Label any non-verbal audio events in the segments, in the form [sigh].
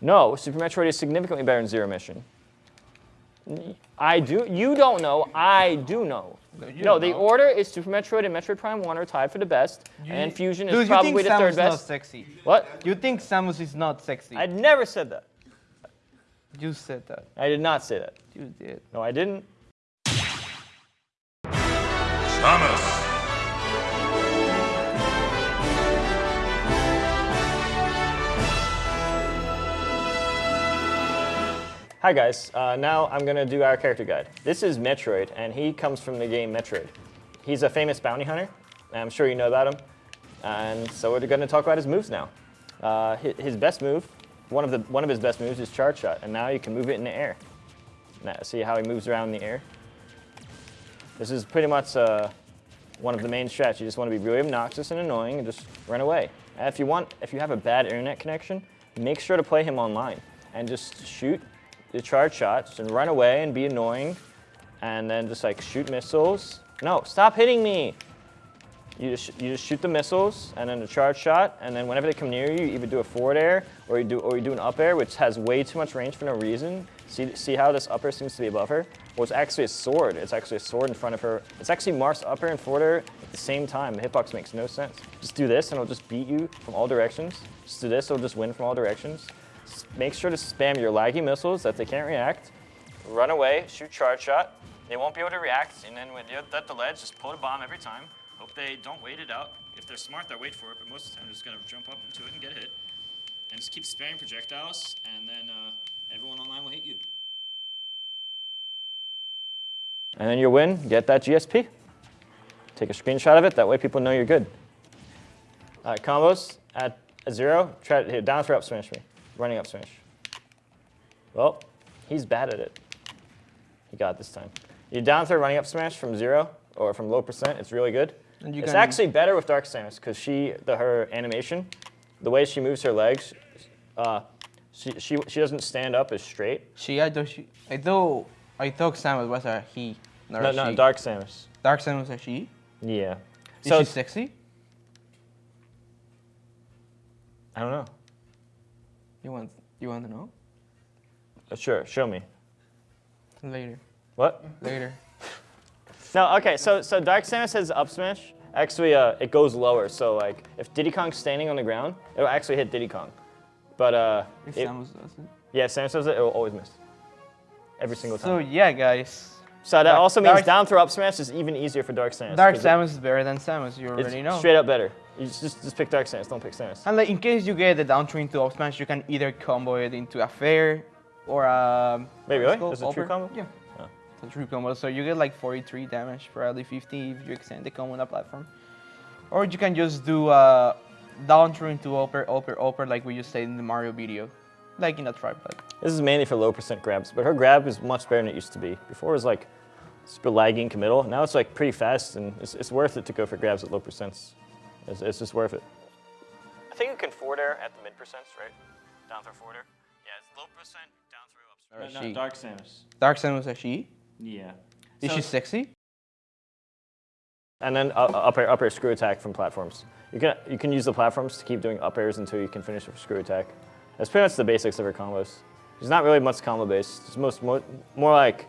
No, Super Metroid is significantly better than Zero Mission. I do. You don't know. I do know. No, No, the know. order is Super Metroid and Metroid Prime 1 are tied for the best, and Fusion is Dude, probably you think the third Samus not best. sexy? What? You think Samus is not sexy? I never said that. you said that. I did not say that. You did. No, I didn't. Samus. Hi guys, uh, now I'm gonna do our character guide. This is Metroid, and he comes from the game Metroid. He's a famous bounty hunter, and I'm sure you know about him. And so we're gonna talk about his moves now. Uh, his best move, one of the one of his best moves is charge shot, and now you can move it in the air. Now, see how he moves around in the air? This is pretty much uh, one of the main strats. You just want to be really obnoxious and annoying and just run away. And if you want, if you have a bad internet connection, make sure to play him online and just shoot the charge shots and run away and be annoying, and then just like shoot missiles. No, stop hitting me. You just, you just shoot the missiles and then a charge shot, and then whenever they come near you, you either do a forward air or you do or you do an up air, which has way too much range for no reason. See, see how this up air seems to be above her? Well, it's actually a sword. It's actually a sword in front of her. It's actually Mars upper and forward air at the same time. The hitbox makes no sense. Just do this, and it'll just beat you from all directions. Just do this, it'll just win from all directions. Make sure to spam your laggy missiles that they can't react. Run away, shoot charge shot. They won't be able to react, and then when you're at the ledge, just pull the bomb every time. Hope they don't wait it out. If they're smart, they'll wait for it, but most of the time they're just gonna jump up into it and get hit. And just keep spamming projectiles, and then uh, everyone online will hate you. And then you win, get that GSP. Take a screenshot of it, that way people know you're good. All right, combos at a zero, try to hit down throw up smash me. Running up smash. Well, he's bad at it. He got it this time. You down throw running up smash from zero or from low percent, it's really good. And you It's actually better with Dark Samus because she, the, her animation, the way she moves her legs, uh, she, she, she doesn't stand up as straight. She, I thought she, I thought, I thought Samus was a he, not No, a no, she. Dark Samus. Dark Samus was a she. Yeah. Is So she sexy? I don't know. You want, you want to know? Uh, Sure, show me. Later, What? later. [laughs] No, okay, so so Dark Samus has up smash. Actually, uh, it goes lower. So like, if Diddy Kong's standing on the ground, it'll actually hit Diddy Kong. But uh, If it- Samus does it. yeah, if Samus does it, it will always miss. Every single time. So yeah, guys, So, that Dark- also means Dark- down throw up smash is even easier for Dark Samus. Dark Samus is better than Samus. You already know. straight up better. You just, just pick Dark Samus. Don't pick Samus. And like, in case you get the down throw into up smash, you can either combo it into a fair or a. Wait, really? it called? A true combo? Yeah. Oh. It's a true combo. So you get like 43 damage, probably 50 if you extend the combo on the platform. Or you can just do uh, down throw into up air, upper, up air, like we just said in the Mario video, like in a tripod. This is mainly for low percent grabs, but her grab is much better than it used to be. Before it was like super laggy and committal. Now it's like pretty fast, and it's, it's worth it to go for grabs at low percents. It's, it's just worth it. I think you can forward air at the mid percents, right? Down throw forward air. Yeah, it's low percent, down throw up. No, no. Dark Samus. Dark Samus is she? Yeah. Is she sexy? And then uh, up air, up air screw attack from platforms. You can you can use the platforms to keep doing up airs until you can finish a screw attack. That's pretty much the basics of her combos. There's not really much combo based. It's most more, more like,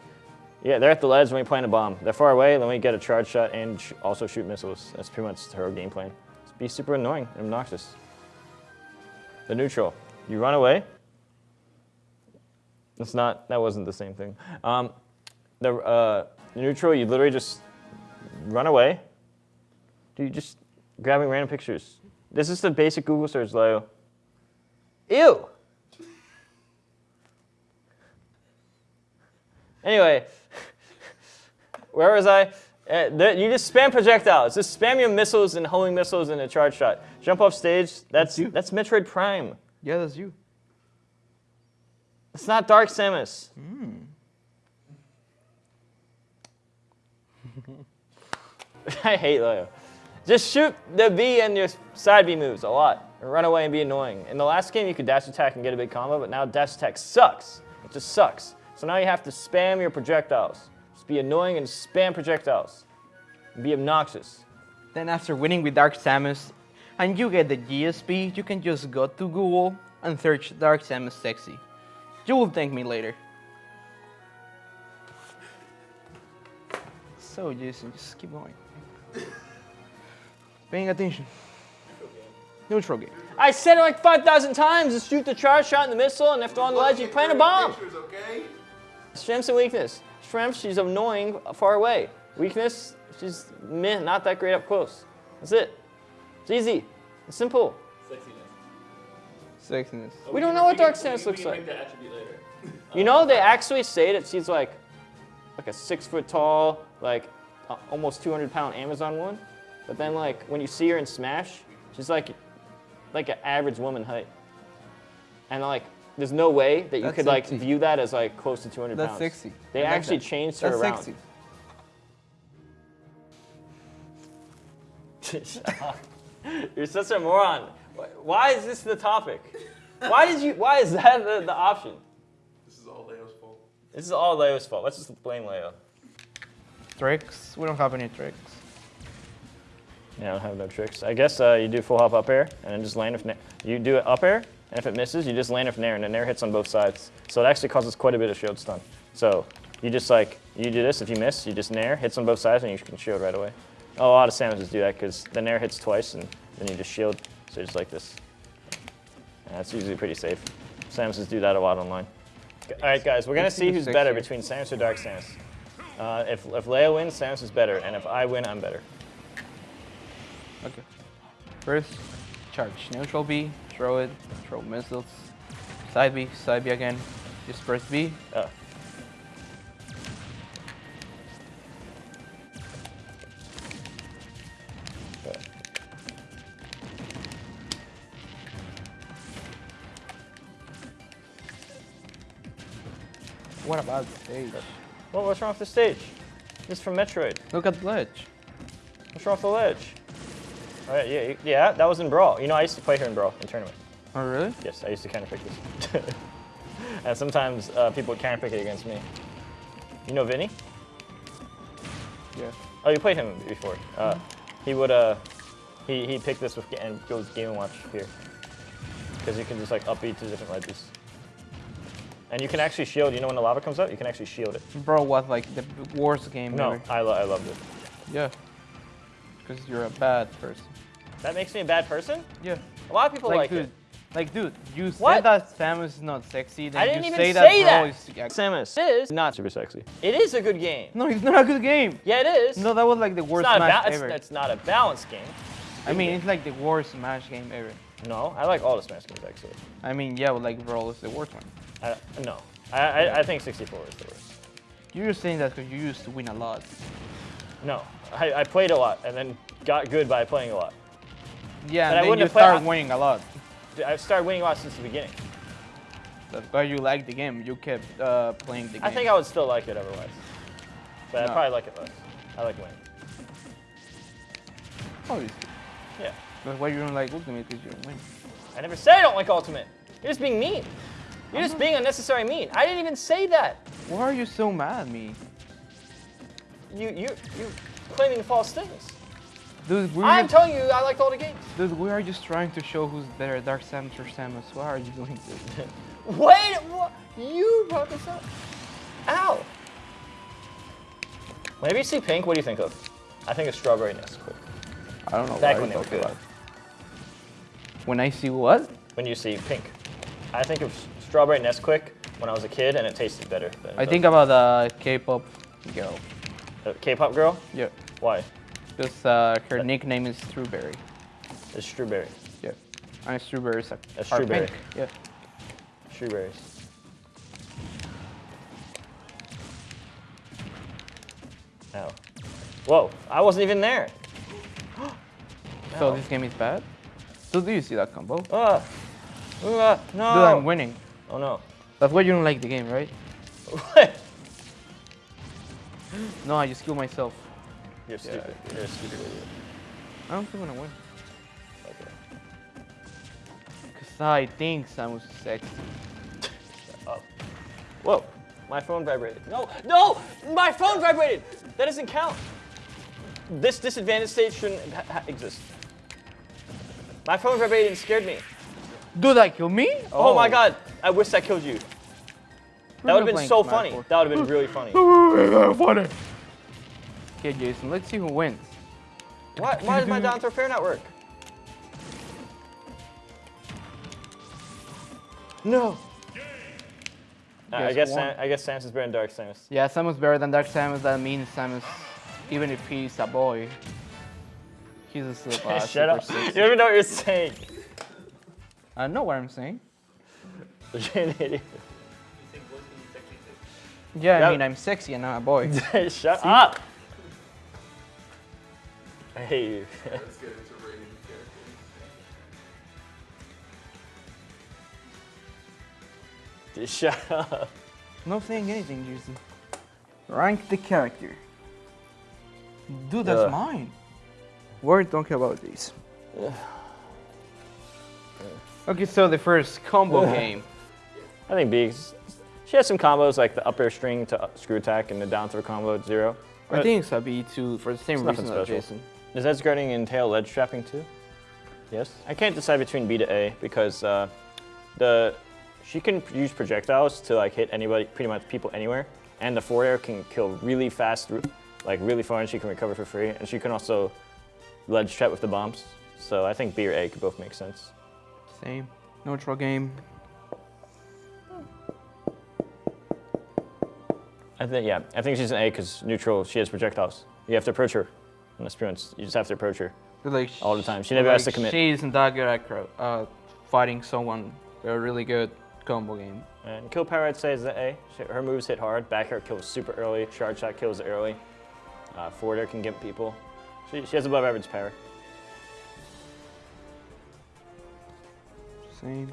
yeah, they're at the ledge, let me plant a bomb. They're far away, let we get a charge shot and sh also shoot missiles. That's pretty much her game plan. Be super annoying and obnoxious. The neutral, you run away. It's not, that wasn't the same thing. Um, the uh, neutral, you literally just run away. Dude, just grabbing random pictures. This is the basic Google search, Leo. Ew. Anyway, [laughs] where was I? Uh, you just spam projectiles. Just spam your missiles and homing missiles in a charge shot. Jump off stage. That's you. that's Metroid Prime. Yeah, that's you. It's not Dark Samus. [laughs] I hate Leo. Just shoot the B and your side B moves a lot. And run away and be annoying. In the last game, you could dash attack and get a big combo, but now dash attack sucks. It just sucks. So now you have to spam your projectiles. Just be annoying and spam projectiles. Be obnoxious. Then after winning with Dark Samus, and you get the GSP, you can just go to Google and search Dark Samus sexy. You will thank me later. So Jason, just keep going. Paying attention. Neutral game. I said it like 5,000 times. Just shoot the charge shot and the missile, and if they're on the ledge, you plant a bomb. Pictures, okay? Strengths and weakness. Strength, she's annoying far away. Weakness, she's meh, not that great up close. That's it. It's easy. It's simple. Sexiness. Sexiness. We don't know what Dark Samus looks like. You know, they actually say that she's like, like a six foot tall, like uh, almost 200 pound Amazon woman. But then like when you see her in Smash, she's like, like an average woman height. And like, there's no way that you That's could like sexy. view that as like close to 200 That's pounds. sexy. They I like actually that. changed her That's around. sexy. [laughs] You're such a moron. Why is this the topic? Why did you? Why is that the, the option? This is all Leo's fault. This is all Leo's fault. Let's just blame Leo. Tricks? We don't have any tricks. Yeah, I don't have no tricks. I guess uh, you do full hop up air and then just land with nair. You do it up air, and if it misses, you just land it from nair, and the nair hits on both sides. So it actually causes quite a bit of shield stun. So you just like you do this. If you miss, you just nair, hits on both sides, and you can shield right away. A lot of Samuses do that because the nair hits twice, and then you just shield. So just like this. And that's usually pretty safe. Samuses do that a lot online. All right, guys, we're gonna see see who's better between Samus or Dark Samus. Uh, if if Leo wins, Samus is better, and if I win, I'm better. Okay. First, charge. Neutral B, throw it, throw missiles. Side B, side B again. Just press B. Oh. What about the stage? Well, what's wrong with the stage? This is from Metroid. Look at the ledge. What's wrong with the ledge? All right, yeah, yeah, that was in Brawl. You know, I used to play her in Brawl in tournament. Oh, really? Yes, I used to counterpick this. [laughs] and sometimes uh, people would counterpick it against me. You know Vinny? Yeah. Oh, you played him before. Uh, he would, uh, he he picked this with and goes Game and Watch here, because you can just like upbeat to different ledges. And you can actually shield. You know when the lava comes out, you can actually shield it. Bro, what, like the worst game No, ever? I, lo- I loved it. Yeah. Because you're a bad person. That makes me a bad person. Yeah. A lot of people like, like, dude, it. like, dude, you What? said that Samus is not sexy. Then I didn't you even say, say that, that. bro is. Yeah. Samus is not super sexy. It is a good game. No, it's not a good game. Yeah, it is. No, that was like the worst not, match ba- it's, it's not a balanced game. I mean, it's like the worst Smash game ever. No, I like all the Smash games actually. I mean, yeah, but like Brawl is the worst one. I, no, I, I, I think 64 is the worst. You're just saying that because you used to win a lot. No, I, I played a lot and then got good by playing a lot. Yeah, But I and then wouldn't you have start winning a lot. I started winning a lot since the beginning. That's why you like the game. You kept uh, playing the game. I think I would still like it otherwise. But I'd probably like it less. I like winning. Obviously. Yeah. That's why you don't like Ultimate because you don't win. I never said I don't like Ultimate. You're just being mean. You're just being unnecessary mean. I didn't even say that. Why are you so mad at me? You you you claiming false things. Dude, we're, I'm telling you I liked all the games. dude, we are just trying to show who's better, Dark Samus or Samus. Why are you doing this? [laughs] Wait, what? You brought this up. Ow. Whenever you see pink, what do you think of? I think of strawberry Nesquik. I don't know Back what when you're they were talking good. about. When I see what? When you see pink, I think of strawberry Nesquik when I was a kid, and it tasted better. Than I think about a K-pop girl. K-pop girl. Yeah. Why? Because uh, her nickname is Strawberry. It's strawberry. Yeah. And strawberries are, A strawberry. Yeah. Strawberries. Ow. Whoa! I wasn't even there. [gasps] So No. this game is bad? So do you see that combo? Dude, Ah. Ah, no. I'm winning. Oh no. That's why you don't like the game, right? [laughs] What? No, I just killed myself. You're stupid. You're a stupid idiot. I don't think I'm gonna win. Okay. Because I think Samus is sexy. Oh. Whoa. My phone vibrated. No, no! My phone vibrated! That doesn't count. This disadvantage stage shouldn't ha- ha- exist. My phone vibrated and scared me. Do that kill me? Oh, my oh. god, I wish that killed you. That would have been so funny. Four. That would have been really funny. [laughs] Funny. Okay, Jason, let's see who wins. Why, why does my down throw fair not work? No. I Guess guess. Sam, I guess Samus is better than Dark Samus. Yeah, Samus is better than Dark Samus. That means Samus, even if he's a boy, he's a still [laughs] uh, Shut super up. sexy. You don't even know what you're saying. I know what I'm saying. [laughs] You're an idiot. Yeah, Yeah. I mean I'm sexy and not a boy. [laughs] Shut up. I hate you. Let's [laughs] get into rating characters. Just shut up. Not saying anything, Jason. Rank the character. Dude, that's Ugh. mine. We're talking about this. Okay, so the first combo game. I think B. She has some combos like the up air string to screw attack and the down throw combo at zero. I think it's a B2 for the same reason as. Jason. Does edge guarding entail ledge trapping too? Yes. I can't decide between B to A because uh, the she can use projectiles to like hit anybody, pretty much people anywhere, and the forward air can kill really fast, like really far, and she can recover for free, and she can also ledge trap with the bombs. So I think B or A could both make sense. Same. Neutral game. I think yeah, I think she's an A because neutral. She has projectiles. You have to approach her. This experience, you just have to approach her. Like All the time. She never like, has to commit. She isn't that good at uh, fighting someone. A really good combo game. And kill power, I'd say, is the A. She- Her moves hit hard. Back air kills super early. Charge shot kills early. Uh, forward air can get people. She, she has above average power. Same.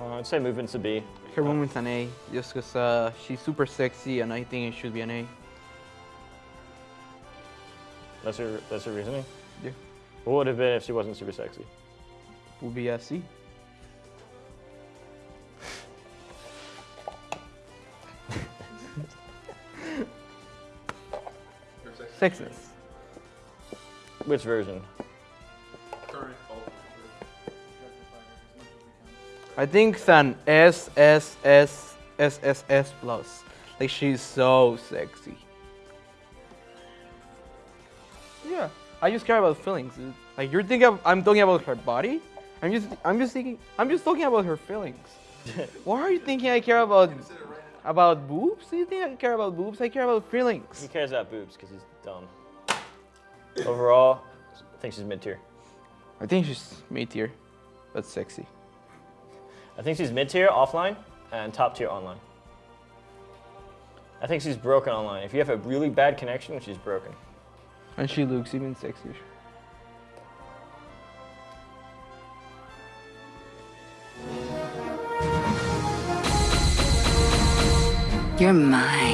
Uh, I'd say movement's a B. Her movement's an A, just because uh, she's super sexy, and I think it should be an A. That's her. That's her reasoning. Yeah. What would it have been if she wasn't super sexy? Would be a C. Or sex- Sexes. Which version? I think it's an S S S S S S plus. Like she's so sexy. Yeah, I just care about feelings. Dude. Like you're thinking, of, I'm talking about her body. I'm just, I'm just thinking, I'm just talking about her feelings. [laughs] Why are you thinking I care about Consider right now. about boobs? Do you think I care about boobs? I care about feelings. He cares about boobs because he's dumb. Overall, I think she's mid tier. I think she's mid tier, but sexy. I think she's mid tier offline and top tier online. I think she's broken online. If you have a really bad connection, she's broken. And she looks even sexier. You're mine.